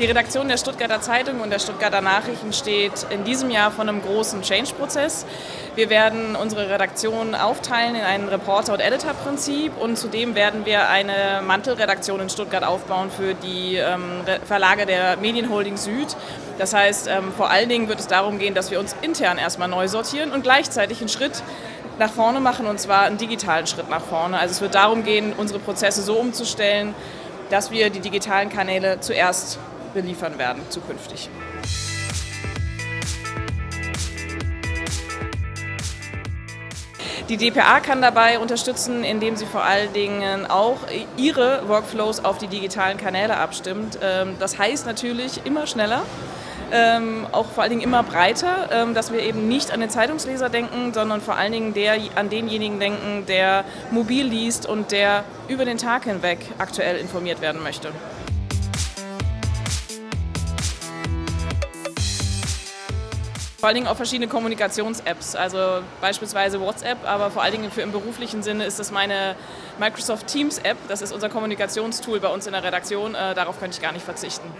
Die Redaktion der Stuttgarter Zeitung und der Stuttgarter Nachrichten steht in diesem Jahr vor einem großen Change-Prozess. Wir werden unsere Redaktion aufteilen in ein Reporter- und Editor-Prinzip und zudem werden wir eine Mantelredaktion in Stuttgart aufbauen für die ähm, Verlage der Medienholding Süd. Das heißt, ähm, vor allen Dingen wird es darum gehen, dass wir uns intern erstmal neu sortieren und gleichzeitig einen Schritt nach vorne machen und zwar einen digitalen Schritt nach vorne. Also es wird darum gehen, unsere Prozesse so umzustellen, dass wir die digitalen Kanäle zuerst beliefern werden zukünftig. Die DPA kann dabei unterstützen, indem sie vor allen Dingen auch ihre Workflows auf die digitalen Kanäle abstimmt. Ähm, das heißt natürlich immer schneller, ähm, auch vor allen Dingen immer breiter, ähm, dass wir eben nicht an den Zeitungsleser denken, sondern vor allen Dingen der, an denjenigen denken, der mobil liest und der über den Tag hinweg aktuell informiert werden möchte. Vor allen Dingen auch verschiedene Kommunikations-Apps, also beispielsweise WhatsApp, aber vor allen Dingen für im beruflichen Sinne ist das meine Microsoft Teams App. Das ist unser Kommunikationstool bei uns in der Redaktion. Äh, darauf könnte ich gar nicht verzichten.